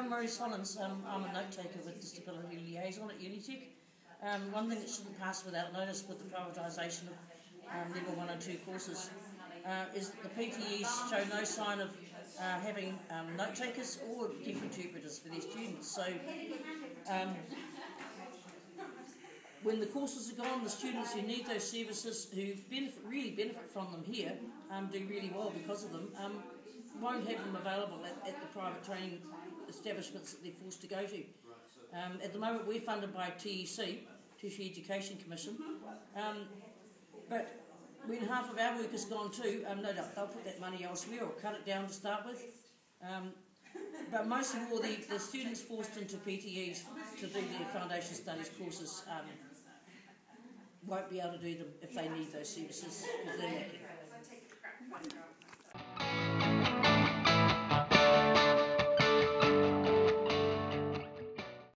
I'm Rose Hollins. Um, I'm a note taker with Disability Liaison at Unitec. Um, one thing that shouldn't pass without notice with the privatisation of um, level one and two courses uh, is the PTEs show no sign of uh, having um, note takers or deaf interpreters for their students. So um, when the courses are gone, the students who need those services, who benefit, really benefit from them here, um, do really well because of them, um, won't have them available at, at the private training establishments that they're forced to go to. Um, at the moment, we're funded by TEC, Tertiary Education Commission, um, but when half of our work has gone too, um, no doubt they'll put that money elsewhere or cut it down to start with. Um, but most of all, the, the students forced into PTEs to do their foundation studies courses um, won't be able to do them if they need those services because they're lacking.